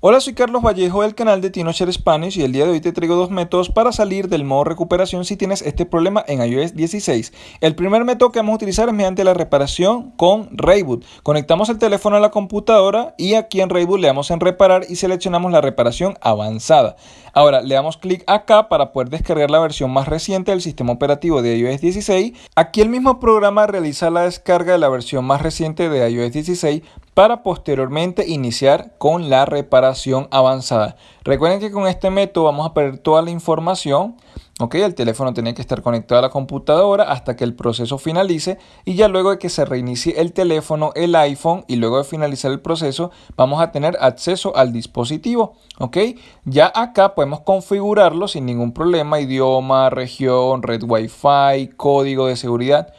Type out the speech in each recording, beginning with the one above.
Hola, soy Carlos Vallejo del canal de TinoShare Spanish y el día de hoy te traigo dos métodos para salir del modo recuperación si tienes este problema en iOS 16. El primer método que vamos a utilizar es mediante la reparación con Rayboot. Conectamos el teléfono a la computadora y aquí en Rayboot le damos en reparar y seleccionamos la reparación avanzada. Ahora le damos clic acá para poder descargar la versión más reciente del sistema operativo de iOS 16. Aquí el mismo programa realiza la descarga de la versión más reciente de iOS 16 para posteriormente iniciar con la reparación avanzada. Recuerden que con este método vamos a perder toda la información. Ok, el teléfono tiene que estar conectado a la computadora hasta que el proceso finalice y ya luego de que se reinicie el teléfono, el iPhone y luego de finalizar el proceso vamos a tener acceso al dispositivo. Ok, ya acá podemos configurarlo sin ningún problema, idioma, región, red Wi-Fi, código de seguridad,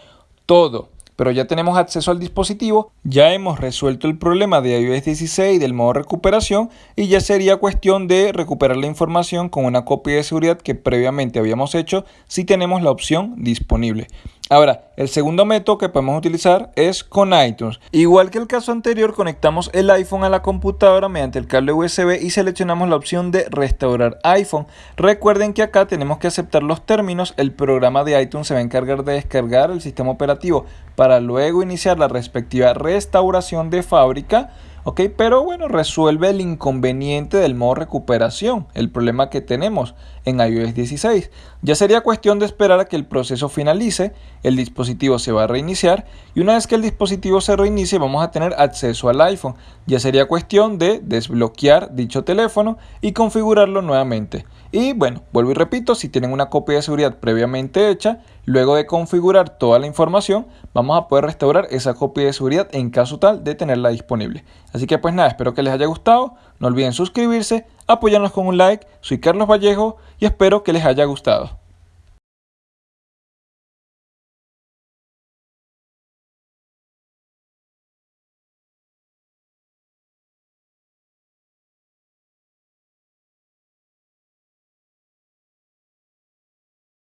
todo pero ya tenemos acceso al dispositivo, ya hemos resuelto el problema de iOS 16 del modo recuperación y ya sería cuestión de recuperar la información con una copia de seguridad que previamente habíamos hecho si tenemos la opción disponible. Ahora, el segundo método que podemos utilizar es con iTunes. Igual que el caso anterior, conectamos el iPhone a la computadora mediante el cable USB y seleccionamos la opción de restaurar iPhone. Recuerden que acá tenemos que aceptar los términos. El programa de iTunes se va a encargar de descargar el sistema operativo para luego iniciar la respectiva restauración de fábrica ¿ok? Pero bueno, resuelve el inconveniente del modo recuperación, el problema que tenemos en iOS 16. Ya sería cuestión de esperar a que el proceso finalice, el dispositivo se va a reiniciar y una vez que el dispositivo se reinicie vamos a tener acceso al iPhone. Ya sería cuestión de desbloquear dicho teléfono y configurarlo nuevamente. Y bueno, vuelvo y repito, si tienen una copia de seguridad previamente hecha, luego de configurar toda la información, vamos a poder restaurar esa copia de seguridad en caso tal de tenerla disponible. Así que pues nada, espero que les haya gustado, no olviden suscribirse, apoyarnos con un like, soy Carlos Vallejo y espero que les haya gustado.